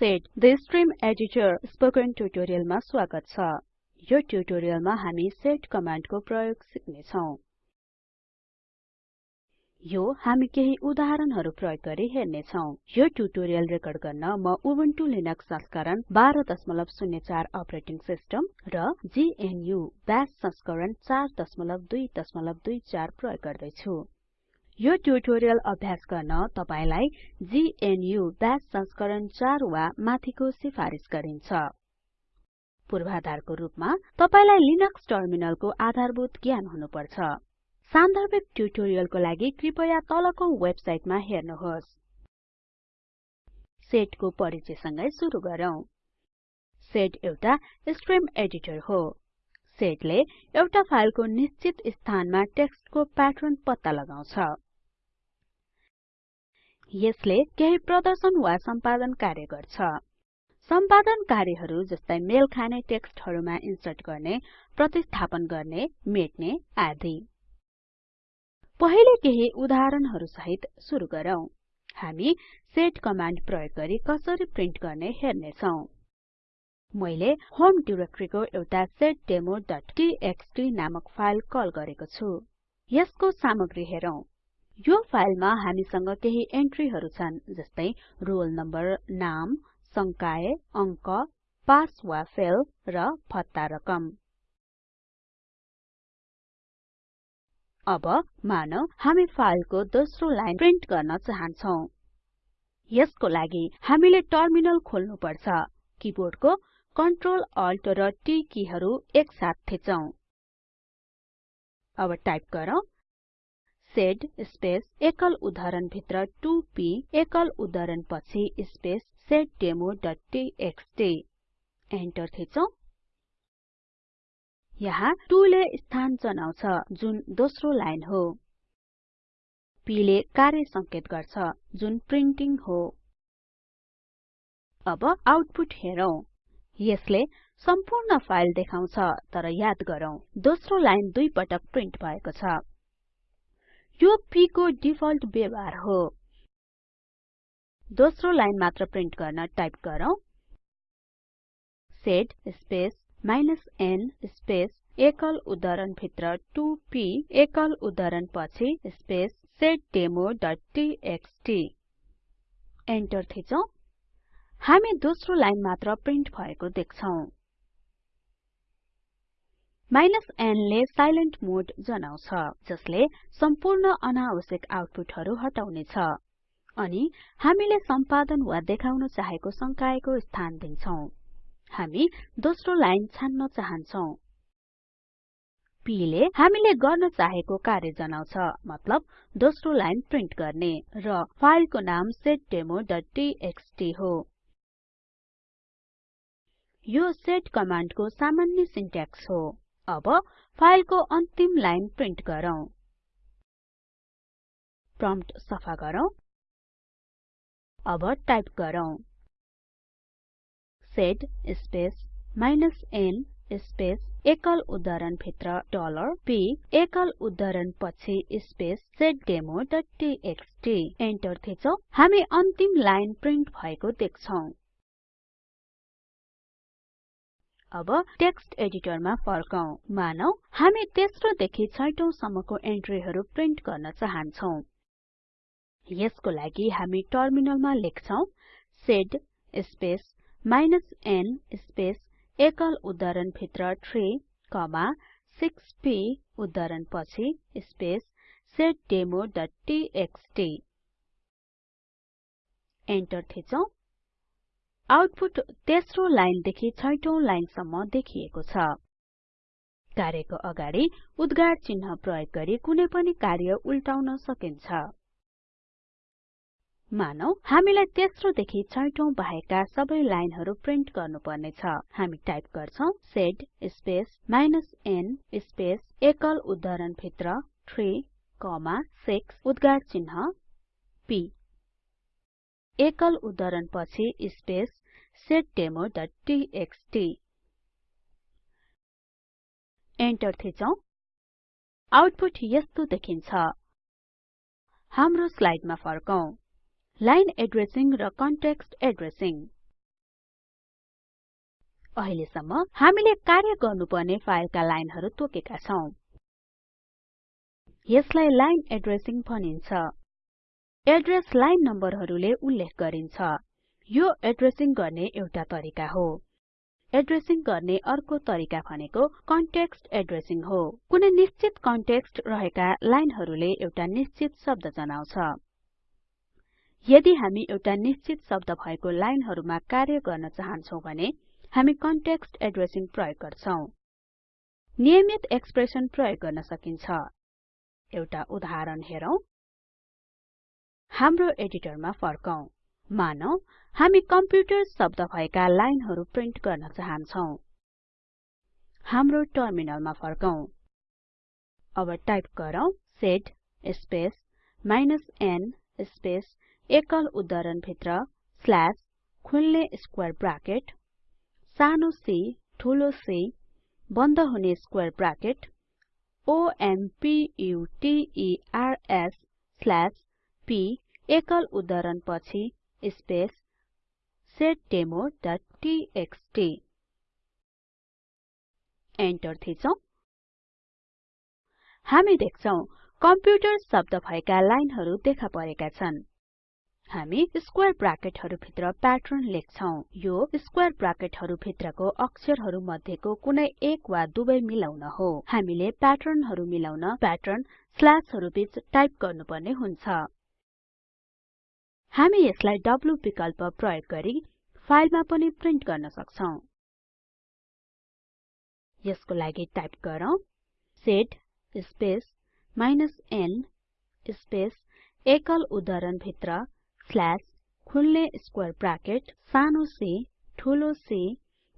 Sed the stream editor spoken ट्युटोरियलमा स्वागत छ। यो ट्युटोरियलमा हामी सेट कमान्डको प्रयोग सिक्ने छौं यो हामी केही उदाहरणहरु प्रयोग गरी हेर्ने छौं यो ट्युटोरियल रेकर्ड गर्न म उबुन्टु लिनक्स संस्करण 1204 अपरेटिङ सिस्टम र GNU बाश संस्करण 4224 प्रयोग गर्दै छु यो ट्युटोरियल अभ्यास गर्न तपाईलाई GNU बाश संस्करण 4 वा माथिको सिफारिस गरिन्छ। पूर्वाधारको रूपमा तपाईलाई लिनक्स टर्मिनलको आधारभूत ज्ञान हुनुपर्छ। सान्दर्भिक ट्युटोरियलको लागि कृपया तलको वेबसाइटमा हेर्नुहोस्। सेटको परिचयसँगै सुरु गरौँ। सेट एउटा स्ट्रिम एडिटर हो। सेटले एउटा फाइलको निश्चित स्थानमा टेक्स्टको प्याटर्न पत्ता लगाउँछ। यसले केही प्रदर्शन वा सम्पादन कार्य गर्छ। सम्पादन कार्यहरू जस्तै मेल खाने टेक्स्टहरुमा इन्सर्ट गर्ने प्रतिस्थापन गर्ने मेट्ने आदि। पहिले केही उदाहरणहरु सहित सुरु गरौँ। हामी सेट कमान्ड प्रयोग गरी कसरी प्रिन्ट गर्ने हेर्ने छौं मैले होम डाइरेक्टरीको एउटा setdemoटीएक्सटी नामक फाइल कल गरेको छु। यसको सामग्री हेरौं। यो फाइलमा हामीसँग केही एन्ट्रीहरु छन् जस्तै रोल नम्बर नाम संकाय अङ्क पास वा फेल र भत्ता रकम। अब मानौ हामी फाइलको दोस्रो लाइन प्रिन्ट गर्न चाहन्छौं। यसको लागि हामीले टर्मिनल खोल्नु पर्छ किबोर्डको कन्ट्रोल अल्ट र टी किहरु एकसाथ थिचौं। अब टाइप गरौँ। सेड स्पेस एकल उद्धरण भित्र 2p एकल उद्धरण पछि स्पेस setdemoटीएक्सटी एन्टर थिचौं। यहाँ 2 ले स्थान जनाउँछ जुन दोस्रो लाइन हो। P ले कार्य संकेत गर्छ जुन प्रिन्टिङ हो। अब आउटपुट हेरौं। यसले सम्पूर्ण फाइल देखाउँछ तर याद गरौँ दोस्रो लाइन दुई पटक प्रिन्ट भएको छ। यो p को डिफल्ट व्यवहार हो। दोस्रो लाइन मात्र प्रिन्ट गर्न टाइप गरौँ। Sed space minus n space एकल उद्धरण भित्र 2p एकल उद्धरण पछि स्पेस setdemoटीएक्सटी एन्टर थिचौं। हामी दोस्रो लाइन मात्र प्रिन्ट भएको देख्छौं। माइनस n ले साइलेन्ट मोड जनाउँछ जसले सम्पूर्ण अनावश्यक आउटपुटहरु हटाउने छ अनि हामीले सम्पादन वा देखाउन चाहेको संकायको स्थान दिन्छौं। हामी दोस्रो लाइन छान्न चाहन्छौं। p ले हामीले गर्न चाहेको कार्य जनाउँछ मतलब दोस्रो लाइन प्रिन्ट गर्ने र फाइलको नाम setdemoटीएक्सटी हो। यो सेट कमान्डको सामान्य सिन्ट्याक्स हो। अब फाइलको अन्तिम लाइन प्रिन्ट गरौँ। प्रम्प्ट सफा गरौँ। अब टाइप गरौँ। Sed space minus n space एकल उद्धरण भित्र डलर p एकल उद्धरण पछि स्पेस setdemoटीएक्सटी एन्टर थिचौं। हामी अन्तिम लाइन प्रिन्ट भएको देख्छौं। अब टेक्स्ट एडिटरमा फर्कौं मानौ हामी तेस्रो देखि छैटौं सम्मको एन्ट्रीहरु प्रिन्ट गर्न चाहन्छौं। यसको लागि हामी टर्मिनलमा लेख्छौं sed space minus n space एकल उद्धरण भित्र 3 कमा 6p उद्धरण पछि स्पेस setdemoटीएक्सटी एन्टर थिचौं। आउटपुट तेस्रो लाइन देखि छैटौं लाइनसम्म देखिएको छ। कार्यको अगाडि उद्गार चिन्ह प्रयोग गरी कुनै पनि कार्य उल्टाउन सकिन्छ। मानौ हामीलाई तेस्रो देखि छैटौं बाहेकका सबै लाइनहरु प्रिन्ट गर्नुपर्ने छ हामी टाइप गर्छौं sed space minus n space एकल उद्धरण भित्र 3 कमा 6 उद्गार चिन्ह p एकल उद्धरण पछि स्पेस setdemoटीएक्सटी एन्टर थिचौं। आउटपुट यस्तो देखिन्छ। हाम्रो स्लाइडमा फर्कौं। लाइन एड्रेसिङ र कन्टेक्स्ट एड्रेसिङ। अहिलेसम्म हामीले कार्य गर्नुपर्ने फाइलका लाइनहरु तोकेका छौं। यसलाई लाइन एड्रेसिङ भनिन्छ। एड्रेस लाइन नम्बरहरुले उल्लेख गरिन्छ। यो एड्रेसिङ गर्ने एउटा तरिका हो। एड्रेसिङ गर्ने अर्को तरिका भनेको कन्टेक्स्ट एड्रेसिङ हो। कुनै निश्चित कन्टेक्स्ट रहेका लाइनहरुले एउटा निश्चित शब्द जनाउँछ। यदि हामी एउटा निश्चित शब्द भएको लाइनहरुमा कार्य गर्न चाहन्छौं भने हामी कन्टेक्स्ट एड्रेसिङ प्रयोग गर्छौं। नियमित एक्सप्रेसन प्रयोग गर्न सकिन्छ। एउटा उदाहरण हेरौं। हाम्रो एडिटरमा फर्कौं मानौं हामी कम्प्युटर शब्द भएका लाइनहरु प्रिन्ट गर्न चाहन्छौं। हाम्रो टर्मिनलमा फर्कौं अब टाइप गरौँ sed space minus n space एकल उद्धरण भित्र स्ल्याश खुल्ने स्क्वायर ब्राकेट सानो c ठूलो C बन्द हुने square bracket o m p एकल उद्धरण पछि स्पेस seddemo.txt एन्टर थिचौं। हामी देख्छौं कम्प्युटर शब्द भएका लाइनहरु देखा परेका छन्। हामी स्क्वायर ब्राकेटहरु भित्र प्याटर्न लेख्छौं। यो स्क्वायर ब्राकेटहरु भित्रको अक्षरहरु मध्येको कुनै एक वा दुवै मिलाउन हो। हामीले प्याटर्नहरु मिलाउन प्याटर्न स्ल्याशहरु बीच टाइप गर्नुपर्ने हुन्छ। हामी यसलाई W विकल्प प्रयोग गरी फाइलमा पनि प्रिन्ट गर्न सक्छौं। यसको लागि टाइप गरौँ sed space minus n space एकल उद्धरण भित्र स्ल्याश खुल्ने स्क्वायर ब्राकेट सानो c ठूलो C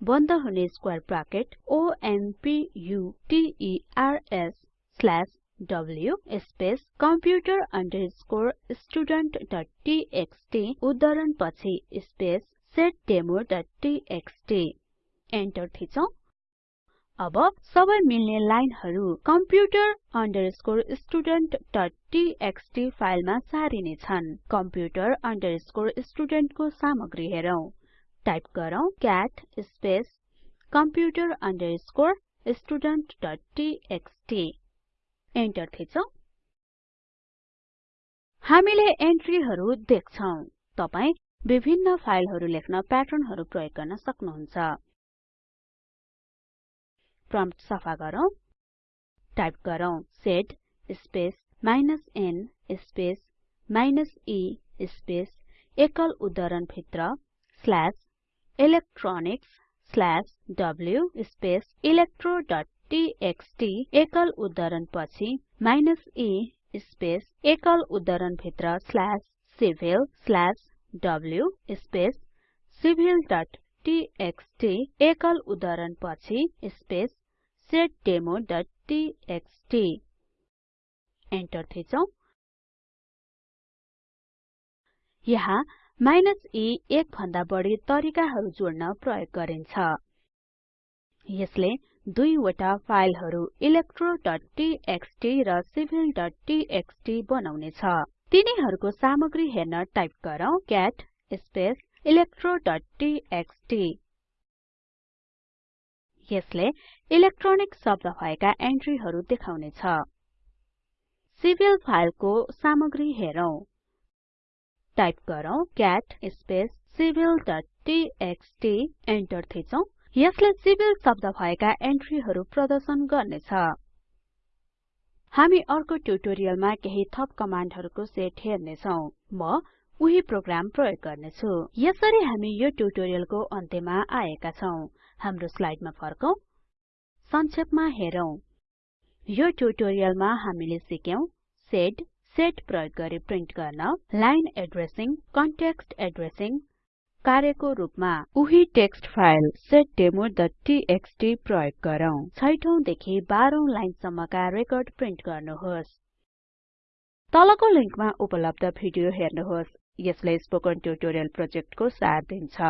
बन्द हुने square bracket o m p u t e r s slash w space computer studenttxt उद्धरण पछि स्पेस seddemo.txt एन्टर थिचौं अब सबै मिल्ने लाइनहरु computer studenttxt फाइलमा सारिने छन् computer student को सामग्री हेरौं टाइप गरौँ cat space computer studenttxt enter थिचौं हामीले एन्ट्रीहरु देख्छौं। तपाई विभिन्न फाइलहरु लेख्न प्याटर्नहरु प्रयोग गर्न सक्नुहुन्छ। प्रम्प्ट सफा गरौँ। टाइप गरौँ। Sed space minus n space minus e space एकल उद्धरण भित्र slash electronics slash w space electro txt एकल उद्धरण पछि e स्पेस एकल उद्धरण भित्र slash civil slash w space civil.txt एकल उद्धरण पछि स्पेस seddemo.txt एन्टर थिचौं। यहाँ e एक भन्दा बढी तरिकाहरु जोड्न प्रयोग गरिन्छ। यसले दुईवटा फाइलहरु electroटीएक्सटी र बनाउने छ तिनीहरुको सामग्री हेर्न टाइप गरौँ क्याट स्पेस electroटीएक्सटी यसले इलेक्ट्रोनिक शब्द भएका एन्ट्रीहरु देखाउने छ सिभिल फाइलको सामग्री हेरौं। टाइप गरौँ क्याट स्पेस civilटीएक्सटी एन्टर थिचौं। यसले सिभिल शब्द भएका एन्ट्रीहरु प्रदर्शन गर्नेछ। हामी अर्को ट्युटोरियलमा केही थप कमान्डहरुको सेट हेर्नेछौं। म उही प्रोग्राम प्रयोग गर्नेछु। यसरी हामी यो ट्युटोरियलको अन्त्यमा आएका छौं। हाम्रो स्लाइडमा फर्कौं। संक्षेपमा हेरौं। यो ट्युटोरियलमा हामीले सिक्यौं सेड सेट प्रयोग गरी प्रिन्ट गर्न लाइन एड्रेसिङ कन्टेक्स्ट एड्रेसिङ कार्यको रूपमा उही टेक्स्ट फाइल seddemo.txt प्रयोग गरौँ। छैठौं देखि 12 औं लाइनसम्मका रेकर्ड प्रिन्ट गर्नुहोस्। तलको लिंकमा उपलब्ध भिडियो हेर्नुहोस्। यसले स्पोकन ट्युटोरियल प्रोजेक्टको सार दिन्छ।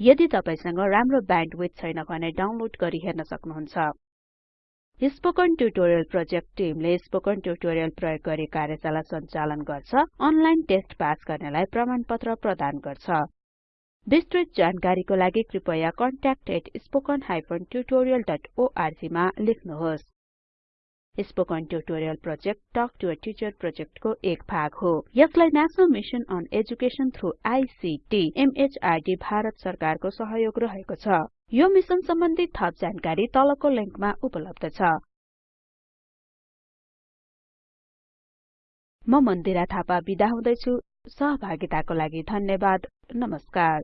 यदि तपाईसँग राम्रो ब्यान्डविड्थ छैन भने डाउनलोड गरी हेर्न सक्नुहुन्छ। स्पोकन ट्युटोरियल प्रोजेक्ट टिमले स्पोकन ट्युटोरियल प्रयोग गरी कार्यशाला सञ्चालन गर्छ। अनलाइन टेस्ट पास गर्नेलाई प्रमाणपत्र प्रदान गर्छ। विस्तृत जानकारीको लागि कृपया contact@spoken tutorialorg मा लेख्नुहोस्। Spoken tutorial project talk to a teacher प्रोजेक्टको एक भाग हो। यसलाई national mission on education through ICT MHRD Bharat सरकारको सहयोग रहेको छ। यो मिसन सम्बन्धी थप जानकारी तलको लिंकमा उपलब्ध छ। म मन्दिरा थापा बिदा हुदैछु। सहभागिताको लागि धन्यवाद। नमस्कार।